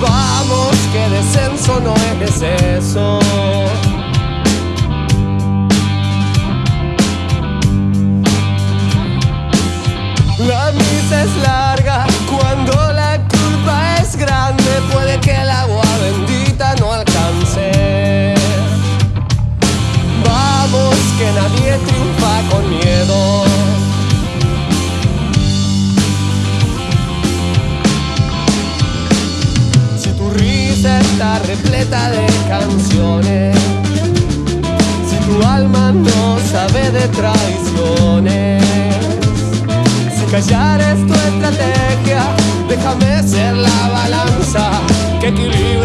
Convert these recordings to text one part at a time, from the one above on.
Vamos, que descenso no es deceso. La misa es la repleta de canciones, si tu alma no sabe de traiciones. Callar es tu estrategia, déjame ser la balanza que equilibre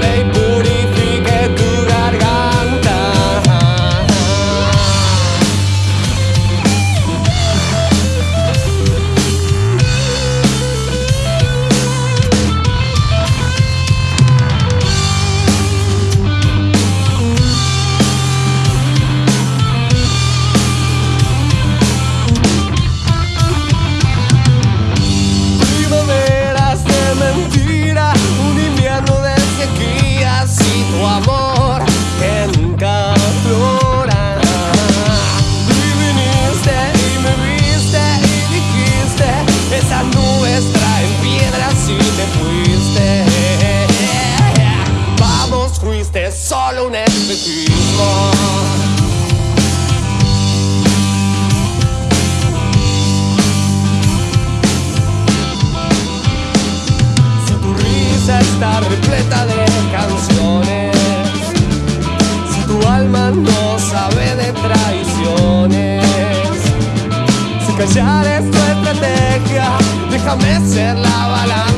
está repleta de canciones, si tu alma no sabe de traiciones, si callar es tu estrategia, déjame ser la balanza